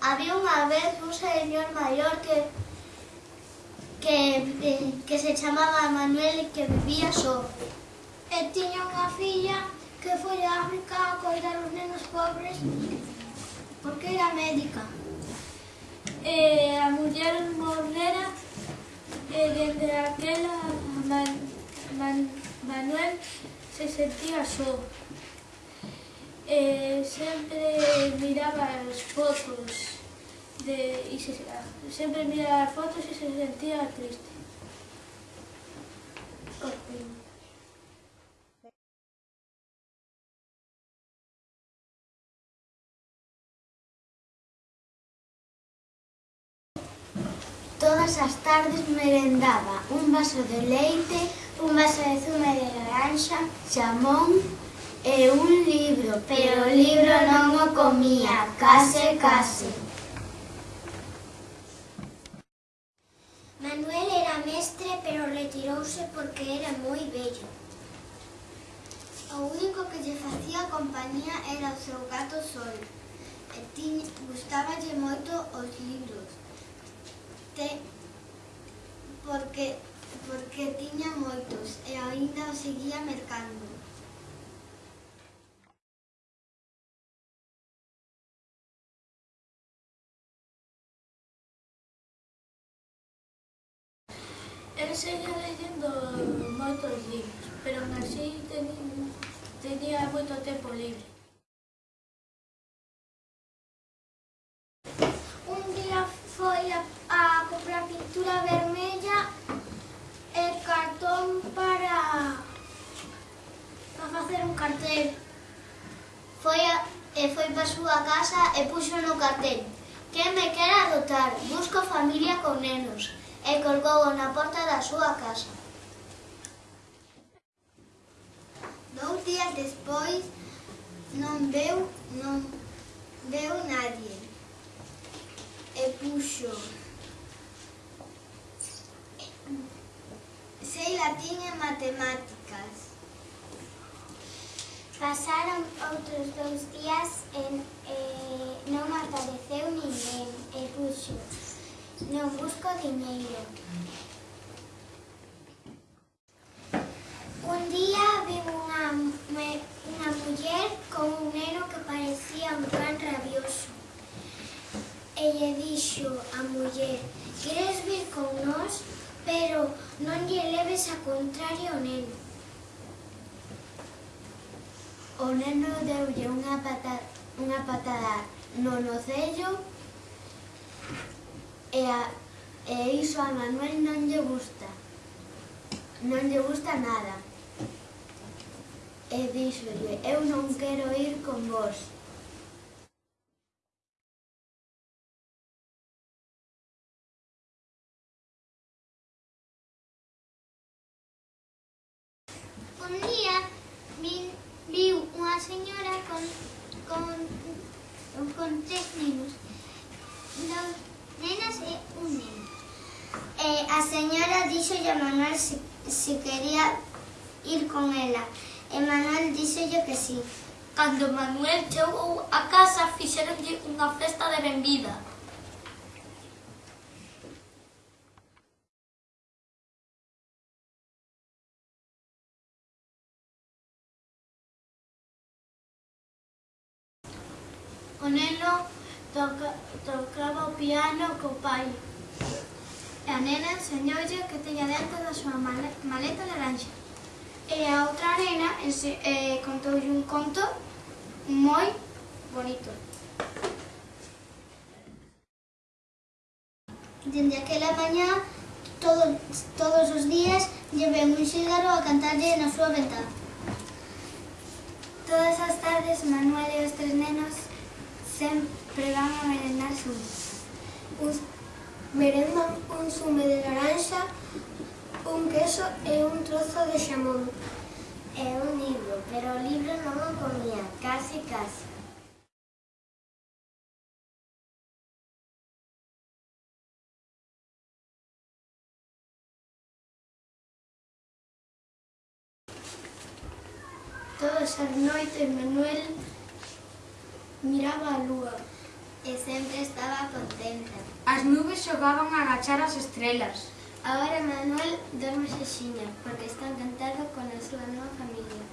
Había unha vez un señor maior que que, que se chamaba Manuel e que vivía só. E tiña unha filla que foi a África a coidar os nenos pobres porque era médica. E a muller mornera e dende aquela Man, Man, Manuel se sentía só eh, sempre miraba as fotos de, e se, sempre miraba as fotos e se sentía triste. Todas as tardes merendaba un vaso de leite, un vaso de zumo de laranxa, xamón, e un libro, pero o libro non o comía, case, case. Manuel era mestre, pero retirouse porque era moi bello. O único que lle facía compañía era o seu gato sol. E tiña, gustaballe moito os libros. Te, porque, porque tiña moitos e aínda o seguía mercando. Eu seguía leyendo moitos libros, pero así tenía, tenía moito tempo libre. Un día foi a, a comprar pintura vermella e cartón para, para facer un cartel. Foi a, eh, e foi para súa casa e puxo no cartel. Quen me quer adotar? Busco familia con nenos e colgou na porta da súa casa. Dous días despois non veu, non veu nadie e puxo sei latín e matemáticas. Pasaron outros dous días e, e eh, non apareceu Non busco diñeiro. Un día viu unha, unha muller con un neno que parecía un pan rabioso. E lle dixo a muller, queres vir con nós? Pero non lle leves a contrario ao neno. O neno deulle unha, patada, unha patada no nocello E, a, e iso a Manuel non lle gusta. Non lle gusta nada. E díxolle, eu non quero ir con vos. Un día vin, viu unha señora con, con, con tres nenos. Dos nenas e un neno. E eh, a señora díxolle a Manuel se, se quería ir con ela. E Manuel díxolle que sí. Cando Manuel chegou a casa, fixeronlle unha festa de benvida. O neno toca, tocaba o piano co pai. E a nena enseñoulle que teña dentro da súa maleta laranxa. E a outra nena ense, eh, contoulle un conto moi bonito. Dende aquela mañá, todo, todos os días, llevé un xígaro a cantarlle na súa ventana. Todas as tardes, Manuel e os tres nenos sempre van a merendar xuntos. Uns, merendan un zume de laranxa, un queso e un trozo de xamón. É un libro, pero o libro non o comía, casi casi. Todas as noites Manuel miraba a lúa E sempre estaba contenta. As nubes xogaban a agachar as estrelas. Agora Manuel dorme xexiña, porque está encantado con a súa nova familia.